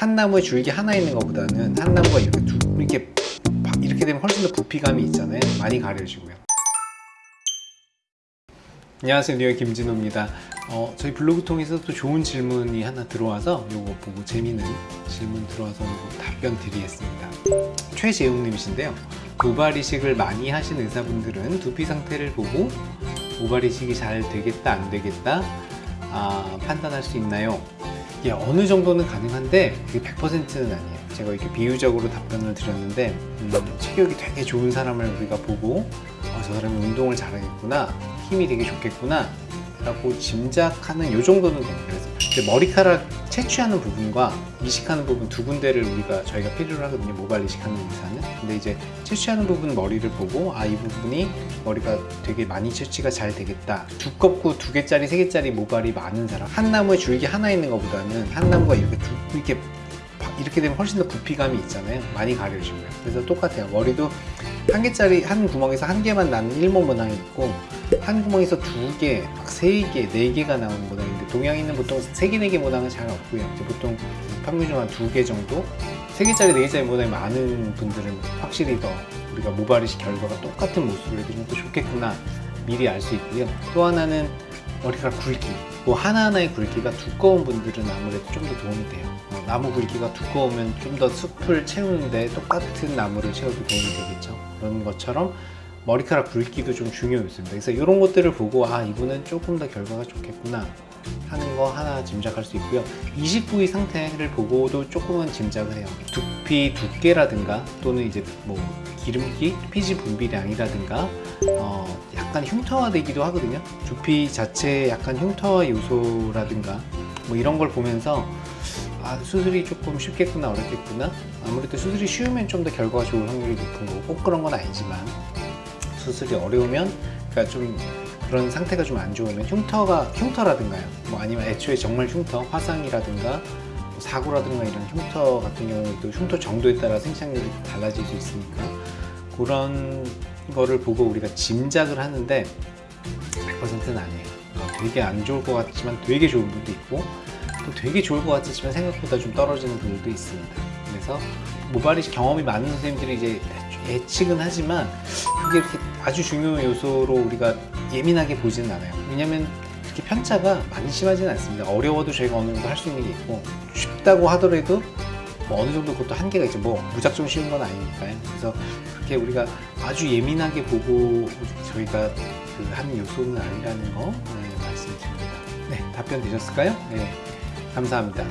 한 나무에 줄기 하나 있는 것보다는 한 나무가 이렇게 두, 이렇게 바- 이렇게 되면 훨씬 더 부피감이 있잖아요. 많이 가려지고요. 안녕하세요 뉴욕 김진호입니다 어, 저희 블로그 통해서 또 좋은 질문이 하나 들어와서 요거 보고 재미있는 질문 들어와서 답변 드리겠습니다 최재웅님이신데요 모발 이식을 많이 하신 의사분들은 두피 상태를 보고 모발 이식이 잘 되겠다 안 되겠다 아, 판단할 수 있나요? 예, 어느 정도는 가능한데 그게 100%는 아니에요. 제가 이렇게 비유적으로 답변을 드렸는데 음, 체격이 되게 좋은 사람을 우리가 보고 아, 저 사람이 운동을 잘하겠구나 힘이 되게 좋겠구나 라고 짐작하는 요 정도는 이제 머리카락 채취하는 부분과 이식하는 부분 두 군데를 우리가 저희가 필요로 하거든요. 모발 이식하는 의사는. 근데 이제 채취하는 부분 머리를 보고 아 이 부분이 머리가 되게 많이 채취가 잘 되겠다. 두껍고 두 개짜리 세 개짜리 모발이 많은 사람. 한 나무에 줄기 하나 있는 것보다는 한 나무가 이렇게 두, 이렇게 바- 이렇게 되면 훨씬 더 부피감이 있잖아요. 많이 가려지고요 그래서 똑같아요. 머리도 한 개짜리 한 구멍에서 한 개만 나는 일모 모낭이 있고 한 구멍에서 두 개, 막 세 개, 네 개가 나오는 모낭인데 동양인은 보통 세 개, 네개 모낭은 잘 없고요. 보통 평균적으로 한두 개 정도? 세 개짜리, 네 개짜리 모낭이 많은 분들은 확실히 더 우리가 모발이식 결과가 똑같은 모습을 해주면 또 좋겠구나 미리 알 수 있고요. 또 하나는 머리카락 굵기. 그 하나하나의 굵기가 두꺼운 분들은 아무래도 좀 더 도움이 돼요. 어, 나무 굵기가 두꺼우면 좀 더 숲을 채우는데 똑같은 나무를 채워도 도움이 되겠죠. 그런 것처럼 머리카락 굵기도 좀 중요 요소입니다. 그래서 이런 것들을 보고 아 이분은 조금 더 결과가 좋겠구나 하는 거 하나 짐작할 수 있고요. 이식 부위 상태를 보고도 조금은 짐작을 해요. 두피 두께라든가 또는 이제 뭐 기름기, 피지 분비량이라든가 어, 약간 흉터화되기도 하거든요. 두피 자체에 약간 흉터화 요소라든가 뭐 이런 걸 보면서 아, 수술이 조금 쉽겠구나 어렵겠구나 아무래도 수술이 쉬우면 좀 더 결과가 좋을 확률이 높은 거고 꼭 그런 건 아니지만 수술이 어려우면 그러니까 좀 그런 상태가 좀 안 좋으면 흉터가 흉터라든가요. 뭐 아니면 애초에 정말 흉터 화상이라든가 뭐 사고라든가 이런 흉터 같은 경우에도 흉터 정도에 따라 생착률이 달라질 수 있으니까 그런 거를 보고 우리가 짐작을 하는데 100%는 아니에요. 어, 되게 안 좋을 것 같지만 되게 좋은 분도 있고 또 되게 좋을 것 같지만 생각보다 좀 떨어지는 분들도 있습니다 그래서 모발이식 경험이 많은 선생님들이 이제 예측은 하지만 그게 이렇게 아주 중요한 요소로 우리가 예민하게 보지는 않아요. 왜냐면 그렇게 편차가 많이 심하지는 않습니다. 어려워도 저희가 어느 정도 할 수 있는 게 있고 쉽다고 하더라도 뭐 어느 정도 그것도 한계가 있죠. 뭐 무작정 쉬운 건 아니니까요. 그래서 그렇게 우리가 아주 예민하게 보고 저희가 그한 요소는 아니라는 거 네, 말씀드립니다. 네, 답변 되셨을까요? 네, 감사합니다.